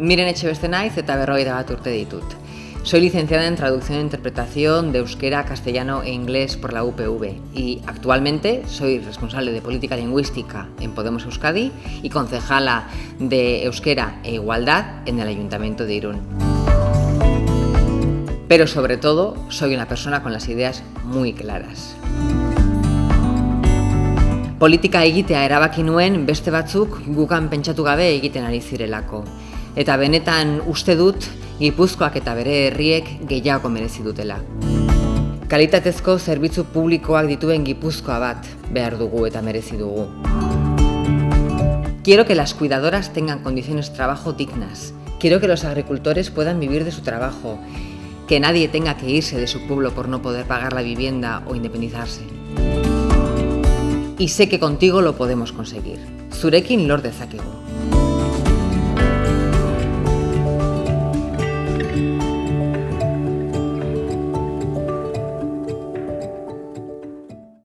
Miren Echebeste naiz eta berrogeita bat urte ditut. Soy licenciada en Traducción e Interpretación de Euskera, Castellano e Inglés por la UPV y actualmente soy responsable de Política Lingüística en Podemos Euskadi y concejala de Euskera e Igualdad en el Ayuntamiento de Irún. Pero sobre todo soy una persona con las ideas muy claras. Politika egitea erabaki nuen beste batzuk gukan pentsatu gabe egiten ari zirelako. Eta benetan uste dut Gipuzkoak eta bere herriek gehiago merezi dutela. Kalitatezko zerbitzu publikoak dituen Gipuzkoa bat behar dugu eta merezi dugu. Quiero que las cuidadoras tengan condiciones de trabajo dignas. Quiero que los agricultores puedan vivir de su trabajo. Que nadie tenga que irse de su pueblo por no poder pagar la vivienda o independizarse. Y sé que contigo lo podemos conseguir. Zurekin lor dezakegu.